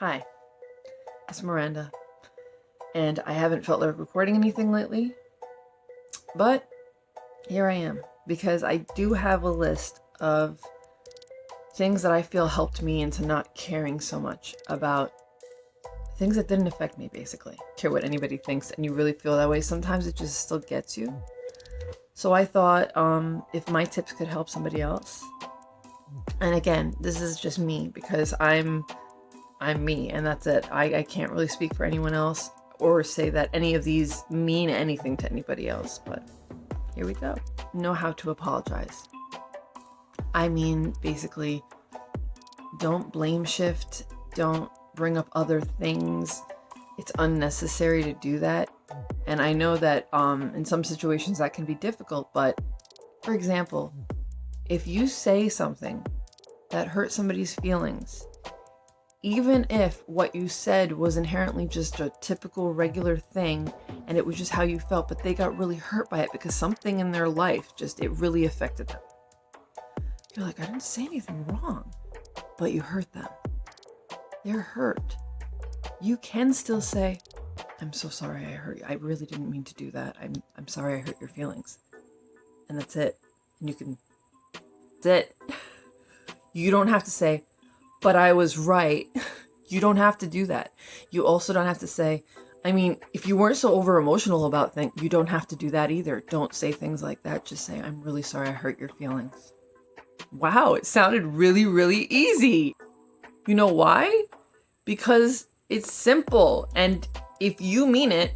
Hi, it's Miranda, and I haven't felt like recording anything lately, but here I am because I do have a list of things that I feel helped me into not caring so much about things that didn't affect me, basically. Care what anybody thinks, and you really feel that way. Sometimes it just still gets you. So I thought um, if my tips could help somebody else, and again, this is just me because I'm I'm me and that's it. I, I can't really speak for anyone else or say that any of these mean anything to anybody else, but here we go. Know how to apologize. I mean, basically, don't blame shift, don't bring up other things. It's unnecessary to do that. And I know that um, in some situations that can be difficult, but for example, if you say something that hurts somebody's feelings even if what you said was inherently just a typical regular thing and it was just how you felt, but they got really hurt by it because something in their life just, it really affected them. You're like, I didn't say anything wrong, but you hurt them. They're hurt. You can still say, I'm so sorry I hurt you. I really didn't mean to do that. I'm, I'm sorry I hurt your feelings. And that's it. And you can, that's it. You don't have to say, but I was right. you don't have to do that. You also don't have to say, I mean, if you weren't so over emotional about things, you don't have to do that either. Don't say things like that. Just say, I'm really sorry I hurt your feelings. Wow, it sounded really, really easy. You know why? Because it's simple. And if you mean it,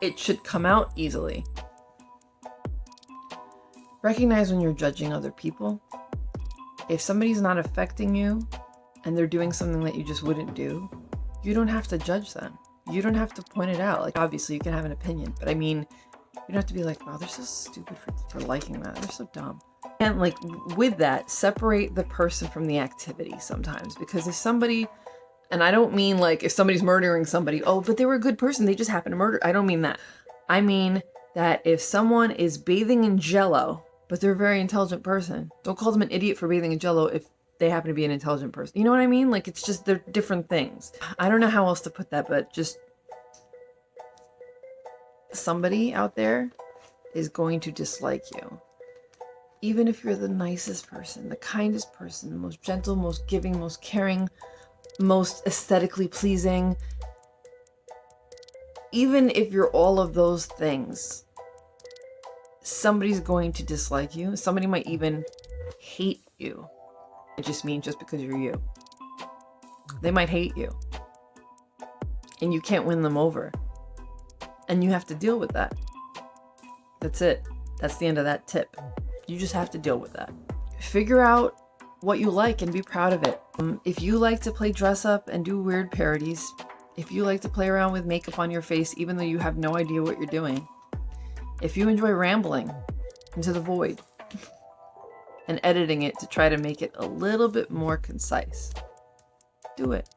it should come out easily. Recognize when you're judging other people. If somebody's not affecting you, and they're doing something that you just wouldn't do, you don't have to judge them. You don't have to point it out. Like, obviously, you can have an opinion, but I mean, you don't have to be like, wow, they're so stupid for, for liking that. They're so dumb. And like, with that, separate the person from the activity sometimes. Because if somebody, and I don't mean like if somebody's murdering somebody, oh, but they were a good person, they just happened to murder. I don't mean that. I mean that if someone is bathing in jello, but they're a very intelligent person, don't call them an idiot for bathing in jello if they happen to be an intelligent person. You know what I mean? Like, it's just, they're different things. I don't know how else to put that, but just somebody out there is going to dislike you. Even if you're the nicest person, the kindest person, the most gentle, most giving, most caring, most aesthetically pleasing, even if you're all of those things, somebody's going to dislike you. Somebody might even hate you. It just means just because you're you. They might hate you. And you can't win them over. And you have to deal with that. That's it. That's the end of that tip. You just have to deal with that. Figure out what you like and be proud of it. Um, if you like to play dress up and do weird parodies, if you like to play around with makeup on your face even though you have no idea what you're doing, if you enjoy rambling into the void, and editing it to try to make it a little bit more concise. Do it.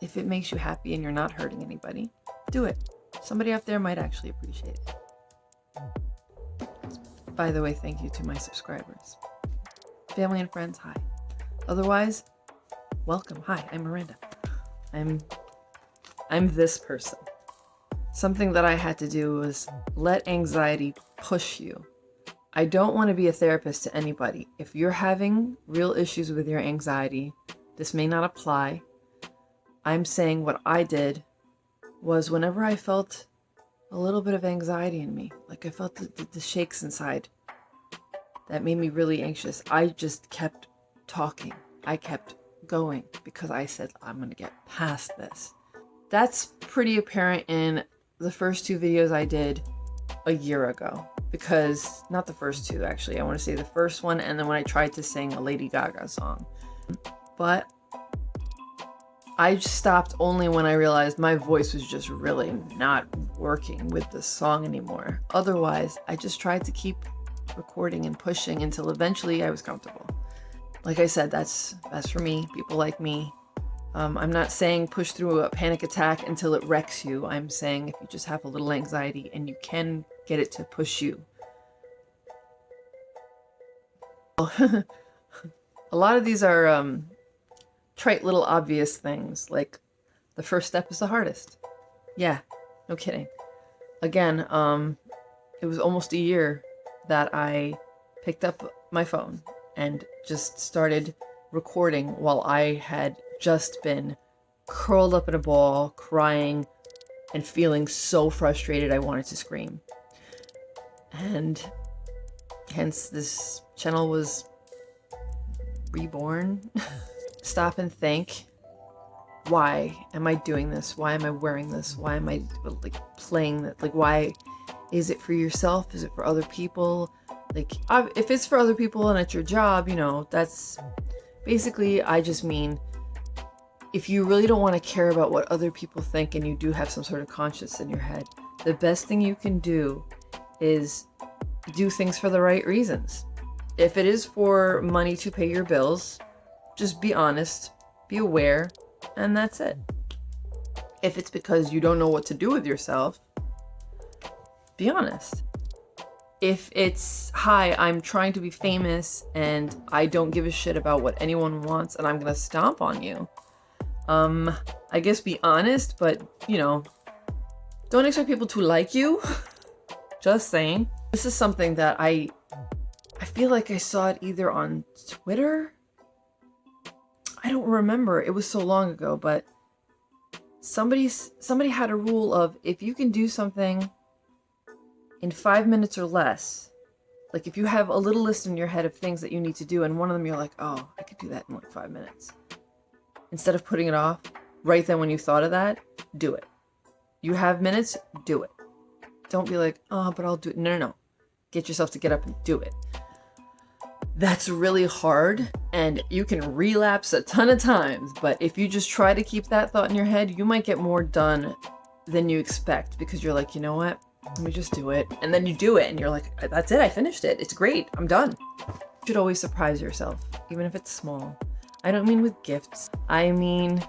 If it makes you happy and you're not hurting anybody, do it. Somebody out there might actually appreciate it. By the way, thank you to my subscribers. Family and friends, hi. Otherwise, welcome. Hi, I'm Miranda. I'm I'm this person. Something that I had to do was let anxiety push you I don't want to be a therapist to anybody. If you're having real issues with your anxiety, this may not apply. I'm saying what I did was whenever I felt a little bit of anxiety in me, like I felt the, the, the shakes inside, that made me really anxious. I just kept talking. I kept going because I said, I'm going to get past this. That's pretty apparent in the first two videos I did a year ago because not the first two actually. I want to say the first one and then when I tried to sing a Lady Gaga song. But I stopped only when I realized my voice was just really not working with the song anymore. Otherwise I just tried to keep recording and pushing until eventually I was comfortable. Like I said that's that's for me. People like me. Um, I'm not saying push through a panic attack until it wrecks you. I'm saying if you just have a little anxiety and you can get it to push you. a lot of these are um, trite little obvious things like The first step is the hardest. Yeah, no kidding. Again, um, it was almost a year that I picked up my phone and just started recording while I had just been curled up in a ball, crying and feeling so frustrated I wanted to scream. And hence this channel was reborn. Stop and think. Why am I doing this? Why am I wearing this? Why am I like playing that? Like, why is it for yourself? Is it for other people? Like, if it's for other people and it's your job, you know, that's basically, I just mean if you really don't want to care about what other people think and you do have some sort of conscience in your head, the best thing you can do is do things for the right reasons. If it is for money to pay your bills, just be honest, be aware, and that's it. If it's because you don't know what to do with yourself, be honest. If it's, hi, I'm trying to be famous and I don't give a shit about what anyone wants and I'm gonna stomp on you, um, I guess be honest, but, you know, don't expect people to like you. Just saying. This is something that I I feel like I saw it either on Twitter. I don't remember. It was so long ago, but somebody somebody had a rule of if you can do something in five minutes or less, like if you have a little list in your head of things that you need to do, and one of them you're like, oh, I could do that in like five minutes. Instead of putting it off, right then when you thought of that, do it. You have minutes, do it. Don't be like, oh, but I'll do it. No, no, no. Get yourself to get up and do it. That's really hard and you can relapse a ton of times, but if you just try to keep that thought in your head, you might get more done than you expect because you're like, you know what? Let me just do it. And then you do it and you're like, uh, that's it. I finished it. It's great. I'm done. You should always surprise yourself, even if it's small. I don't mean with gifts. I mean,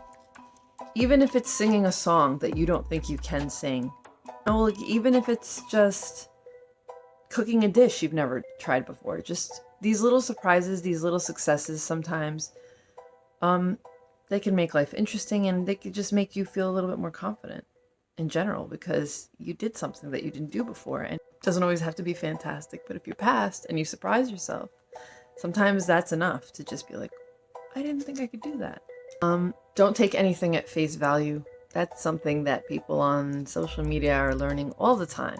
even if it's singing a song that you don't think you can sing, like even if it's just cooking a dish you've never tried before, just these little surprises, these little successes sometimes, um, they can make life interesting and they could just make you feel a little bit more confident in general because you did something that you didn't do before and it doesn't always have to be fantastic, but if you passed and you surprise yourself, sometimes that's enough to just be like, I didn't think I could do that. Um, don't take anything at face value that's something that people on social media are learning all the time.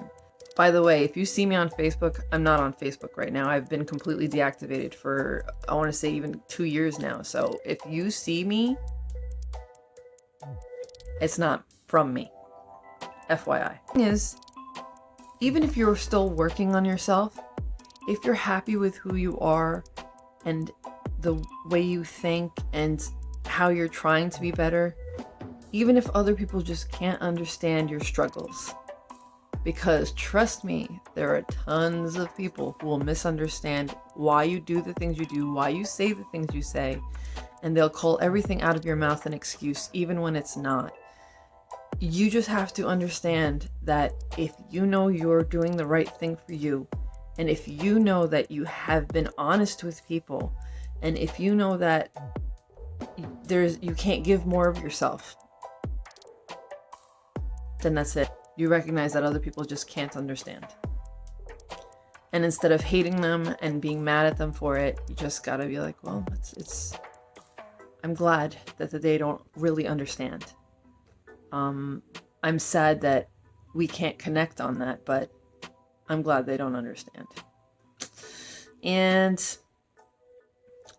By the way, if you see me on Facebook, I'm not on Facebook right now. I've been completely deactivated for, I want to say even two years now. So if you see me, it's not from me. FYI. Thing Is, even if you're still working on yourself, if you're happy with who you are and the way you think and how you're trying to be better, even if other people just can't understand your struggles. Because trust me, there are tons of people who will misunderstand why you do the things you do, why you say the things you say, and they'll call everything out of your mouth an excuse, even when it's not. You just have to understand that if you know you're doing the right thing for you, and if you know that you have been honest with people, and if you know that there's you can't give more of yourself then that's it. You recognize that other people just can't understand. And instead of hating them and being mad at them for it, you just gotta be like, well, it's, it's I'm glad that they don't really understand. Um, I'm sad that we can't connect on that, but I'm glad they don't understand. And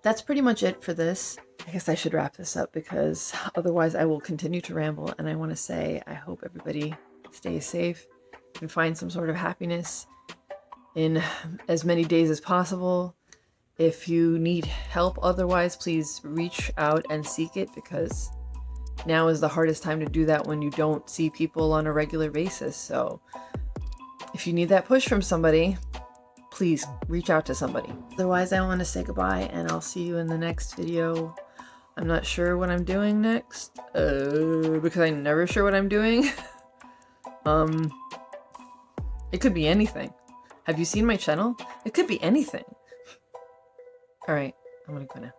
that's pretty much it for this. I guess I should wrap this up because otherwise I will continue to ramble and I want to say I hope everybody stays safe and find some sort of happiness in as many days as possible. If you need help otherwise, please reach out and seek it because now is the hardest time to do that when you don't see people on a regular basis. So if you need that push from somebody, please reach out to somebody. Otherwise, I want to say goodbye and I'll see you in the next video. I'm not sure what I'm doing next, uh, because I'm never sure what I'm doing. um, it could be anything. Have you seen my channel? It could be anything. Alright, I'm gonna go now.